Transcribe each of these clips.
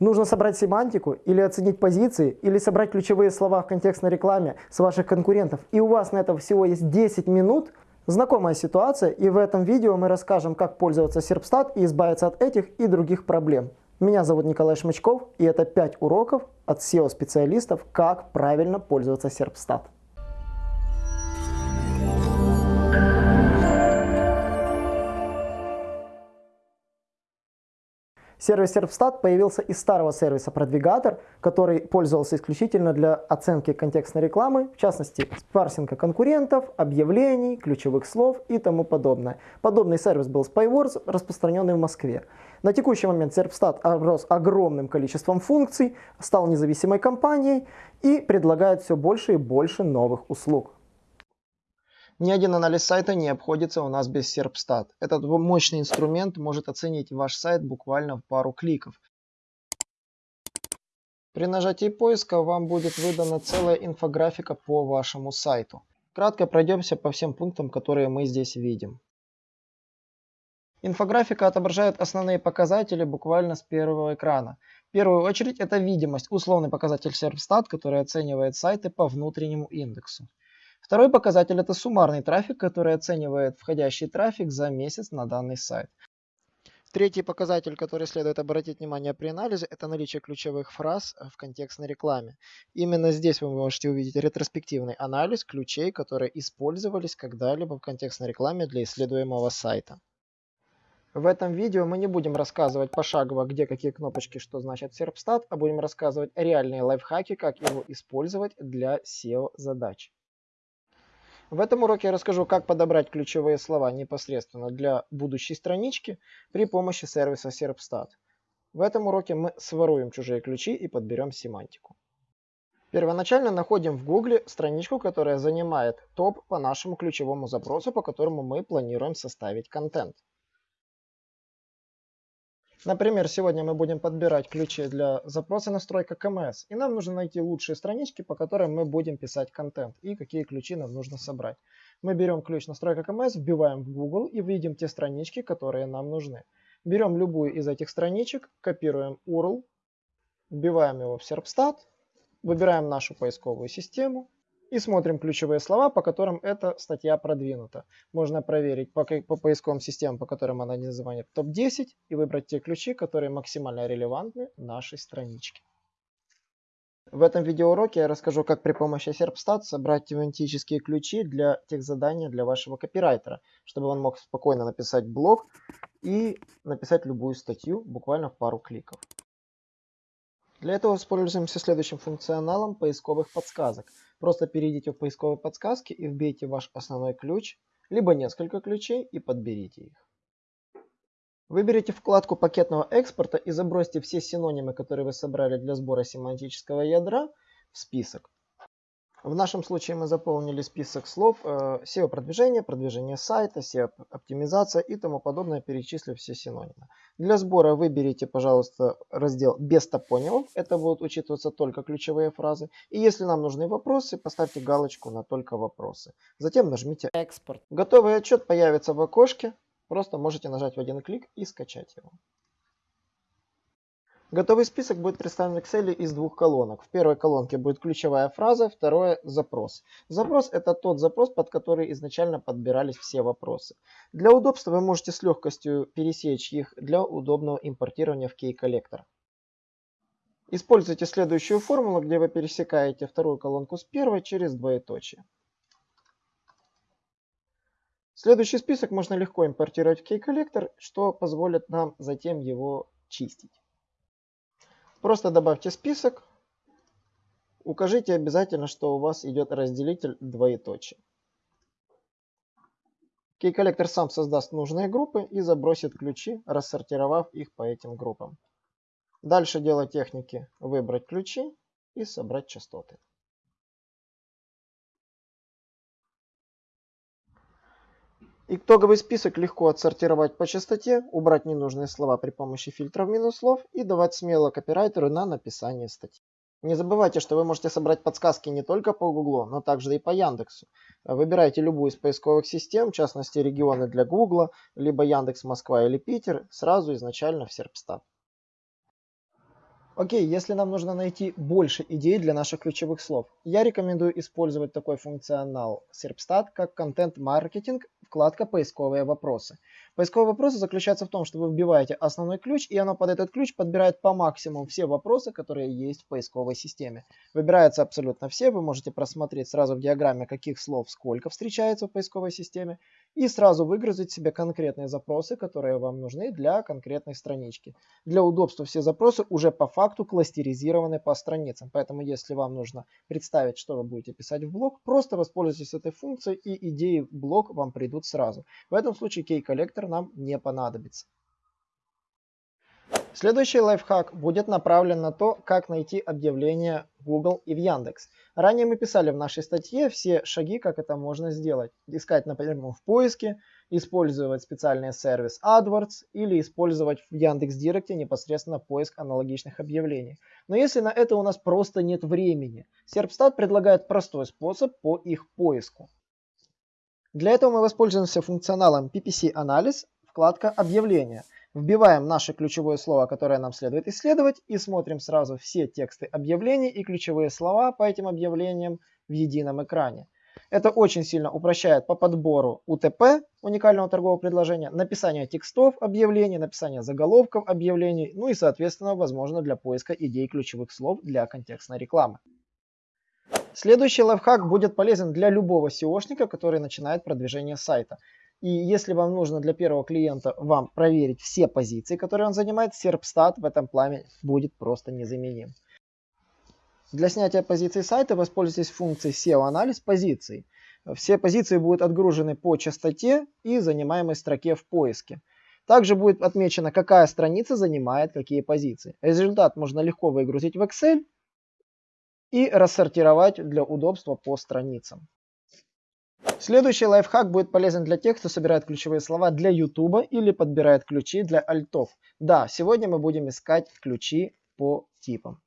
Нужно собрать семантику или оценить позиции, или собрать ключевые слова в контекстной рекламе с ваших конкурентов. И у вас на это всего есть 10 минут. Знакомая ситуация, и в этом видео мы расскажем, как пользоваться Serpstat и избавиться от этих и других проблем. Меня зовут Николай Шмычков, и это 5 уроков от SEO-специалистов, как правильно пользоваться Serpstat. Сервис Serpstat появился из старого сервиса Продвигатор, который пользовался исключительно для оценки контекстной рекламы, в частности, парсинга конкурентов, объявлений, ключевых слов и тому подобное. Подобный сервис был Spywords, распространенный в Москве. На текущий момент Serpstat оброс огромным количеством функций, стал независимой компанией и предлагает все больше и больше новых услуг. Ни один анализ сайта не обходится у нас без Serpstat. Этот мощный инструмент может оценить ваш сайт буквально в пару кликов. При нажатии поиска вам будет выдана целая инфографика по вашему сайту. Кратко пройдемся по всем пунктам, которые мы здесь видим. Инфографика отображает основные показатели буквально с первого экрана. В первую очередь это видимость, условный показатель Serpstat, который оценивает сайты по внутреннему индексу. Второй показатель – это суммарный трафик, который оценивает входящий трафик за месяц на данный сайт. Третий показатель, который следует обратить внимание при анализе, это наличие ключевых фраз в контекстной рекламе. Именно здесь вы можете увидеть ретроспективный анализ ключей, которые использовались когда-либо в контекстной рекламе для исследуемого сайта. В этом видео мы не будем рассказывать пошагово, где какие кнопочки, что значит Serpstat, а будем рассказывать реальные лайфхаки, как его использовать для SEO задач. В этом уроке я расскажу, как подобрать ключевые слова непосредственно для будущей странички при помощи сервиса Serpstat. В этом уроке мы своруем чужие ключи и подберем семантику. Первоначально находим в Google страничку, которая занимает топ по нашему ключевому запросу, по которому мы планируем составить контент. Например, сегодня мы будем подбирать ключи для запроса настройка КМС. И нам нужно найти лучшие странички, по которым мы будем писать контент. И какие ключи нам нужно собрать. Мы берем ключ настройка КМС, вбиваем в Google и видим те странички, которые нам нужны. Берем любую из этих страничек, копируем URL, вбиваем его в Serpstat, выбираем нашу поисковую систему и смотрим ключевые слова, по которым эта статья продвинута. Можно проверить по, по поисковым системам, по которым она называет топ-10 и выбрать те ключи, которые максимально релевантны нашей страничке. В этом видеоуроке я расскажу, как при помощи Serpstat собрать тематические ключи для тех заданий для вашего копирайтера, чтобы он мог спокойно написать блог и написать любую статью буквально в пару кликов. Для этого воспользуемся следующим функционалом поисковых подсказок – Просто перейдите в поисковые подсказки и вбейте ваш основной ключ, либо несколько ключей и подберите их. Выберите вкладку пакетного экспорта и забросьте все синонимы, которые вы собрали для сбора семантического ядра в список. В нашем случае мы заполнили список слов SEO-продвижение, продвижение сайта, SEO-оптимизация и тому подобное, перечислив все синонимы. Для сбора выберите, пожалуйста, раздел без топонимов. Это будут учитываться только ключевые фразы. И если нам нужны вопросы, поставьте галочку на только вопросы. Затем нажмите «Экспорт». Готовый отчет появится в окошке. Просто можете нажать в один клик и скачать его. Готовый список будет представлен в Excel из двух колонок. В первой колонке будет ключевая фраза, второе – запрос. Запрос – это тот запрос, под который изначально подбирались все вопросы. Для удобства вы можете с легкостью пересечь их для удобного импортирования в Key-коллектор. Используйте следующую формулу, где вы пересекаете вторую колонку с первой через двоеточие. Следующий список можно легко импортировать в Key-коллектор, что позволит нам затем его чистить. Просто добавьте список. Укажите обязательно, что у вас идет разделитель двоеточие. Key-коллектор сам создаст нужные группы и забросит ключи, рассортировав их по этим группам. Дальше дело техники выбрать ключи и собрать частоты. Итоговый список легко отсортировать по частоте, убрать ненужные слова при помощи фильтров минус слов и давать смело копирайтеру на написание статьи. Не забывайте, что вы можете собрать подсказки не только по Google, но также и по Яндексу. Выбирайте любую из поисковых систем, в частности регионы для Google, либо Яндекс Москва или Питер, сразу изначально в Серпстат. Окей, если нам нужно найти больше идей для наших ключевых слов, я рекомендую использовать такой функционал Serpstat, как контент-маркетинг, вкладка «Поисковые вопросы». Поисковые вопросы заключаются в том, что вы вбиваете основной ключ, и оно под этот ключ подбирает по максимуму все вопросы, которые есть в поисковой системе. Выбираются абсолютно все, вы можете просмотреть сразу в диаграмме, каких слов сколько встречается в поисковой системе, и сразу выгрузить себе конкретные запросы, которые вам нужны для конкретной странички. Для удобства все запросы уже по факту кластеризированы по страницам, поэтому если вам нужно представить, что вы будете писать в блог, просто воспользуйтесь этой функцией и идеи в блог вам придут сразу. В этом случае кей-коллектор нам не понадобится. Следующий лайфхак будет направлен на то, как найти объявления в Google и в Яндекс. Ранее мы писали в нашей статье все шаги, как это можно сделать. Искать, например, в поиске, использовать специальный сервис AdWords или использовать в Яндекс.Директе непосредственно поиск аналогичных объявлений. Но если на это у нас просто нет времени, Serpstat предлагает простой способ по их поиску. Для этого мы воспользуемся функционалом PPC-анализ, вкладка «Объявления». Вбиваем наше ключевое слово, которое нам следует исследовать, и смотрим сразу все тексты объявлений и ключевые слова по этим объявлениям в едином экране. Это очень сильно упрощает по подбору УТП, уникального торгового предложения, написание текстов объявлений, написание заголовков объявлений, ну и соответственно возможно для поиска идей ключевых слов для контекстной рекламы. Следующий лайфхак будет полезен для любого SEOшника, который начинает продвижение сайта. И если вам нужно для первого клиента вам проверить все позиции, которые он занимает, Serpstat в этом плане будет просто незаменим. Для снятия позиций сайта воспользуйтесь функцией SEO-анализ позиций. Все позиции будут отгружены по частоте и занимаемой строке в поиске. Также будет отмечено, какая страница занимает какие позиции. Результат можно легко выгрузить в Excel и рассортировать для удобства по страницам. Следующий лайфхак будет полезен для тех, кто собирает ключевые слова для YouTube или подбирает ключи для альтов. Да, сегодня мы будем искать ключи по типам.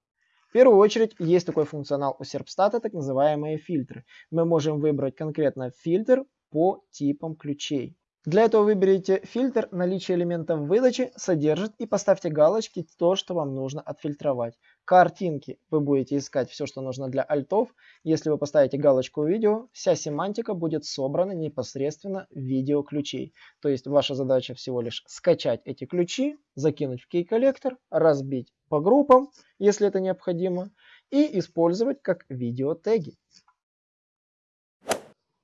В первую очередь есть такой функционал у Serpstat, так называемые фильтры. Мы можем выбрать конкретно фильтр по типам ключей. Для этого выберите фильтр «Наличие элементов выдачи содержит» и поставьте галочки «То, что вам нужно отфильтровать». Картинки вы будете искать все, что нужно для альтов. Если вы поставите галочку «Видео», вся семантика будет собрана непосредственно в видео ключей. То есть ваша задача всего лишь скачать эти ключи, закинуть в кей-коллектор, разбить по группам, если это необходимо, и использовать как видео теги.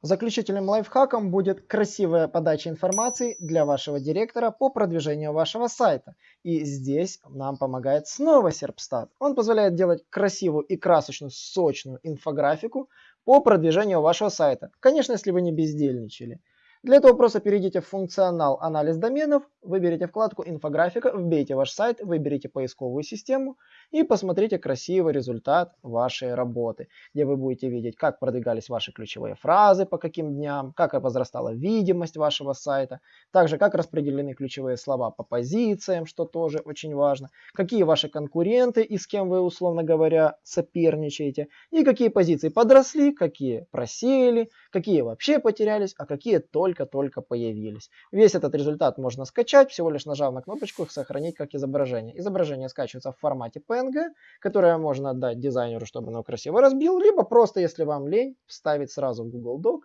Заключительным лайфхаком будет красивая подача информации для вашего директора по продвижению вашего сайта. И здесь нам помогает снова Serpstat. Он позволяет делать красивую и красочную, сочную инфографику по продвижению вашего сайта. Конечно, если вы не бездельничали. Для этого просто перейдите в функционал «Анализ доменов», выберите вкладку «Инфографика», вбейте ваш сайт, выберите поисковую систему и посмотрите красивый результат вашей работы, где вы будете видеть, как продвигались ваши ключевые фразы, по каким дням, как возрастала видимость вашего сайта, также как распределены ключевые слова по позициям, что тоже очень важно, какие ваши конкуренты и с кем вы, условно говоря, соперничаете, и какие позиции подросли, какие просели, какие вообще потерялись, а какие только-только появились. Весь этот результат можно скачать, всего лишь нажав на кнопочку «Сохранить как изображение». Изображение скачивается в формате PNG, которое можно отдать дизайнеру, чтобы оно красиво разбил, либо просто, если вам лень, вставить сразу в Google Doc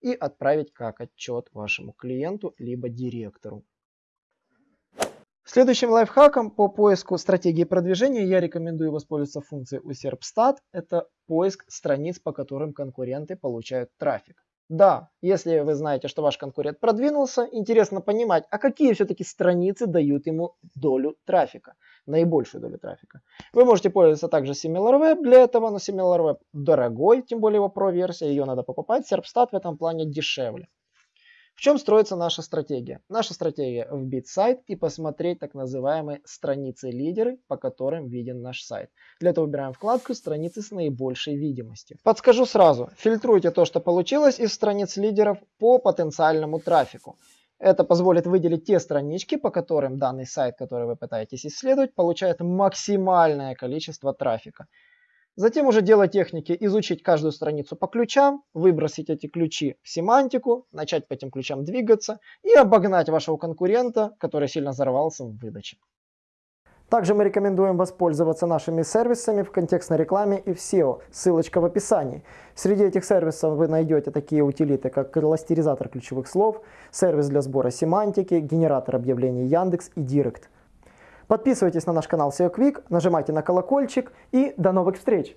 и отправить как отчет вашему клиенту, либо директору. Следующим лайфхаком по поиску стратегии продвижения я рекомендую воспользоваться функцией у Serpstat. Это поиск страниц, по которым конкуренты получают трафик. Да, если вы знаете, что ваш конкурент продвинулся, интересно понимать, а какие все-таки страницы дают ему долю трафика, наибольшую долю трафика. Вы можете пользоваться также SimilarWeb для этого, но SimilarWeb дорогой, тем более его Pro-версия, ее надо покупать. Serpstat в этом плане дешевле. В чем строится наша стратегия? Наша стратегия вбить сайт и посмотреть так называемые страницы-лидеры, по которым виден наш сайт. Для этого выбираем вкладку «Страницы с наибольшей видимостью». Подскажу сразу, фильтруйте то, что получилось из страниц лидеров по потенциальному трафику. Это позволит выделить те странички, по которым данный сайт, который вы пытаетесь исследовать, получает максимальное количество трафика. Затем уже дело техники изучить каждую страницу по ключам, выбросить эти ключи в семантику, начать по этим ключам двигаться и обогнать вашего конкурента, который сильно взорвался в выдаче. Также мы рекомендуем воспользоваться нашими сервисами в контекстной рекламе и в SEO. Ссылочка в описании. Среди этих сервисов вы найдете такие утилиты, как кластеризатор ключевых слов, сервис для сбора семантики, генератор объявлений Яндекс и Директ. Подписывайтесь на наш канал SEO Quick, нажимайте на колокольчик и до новых встреч!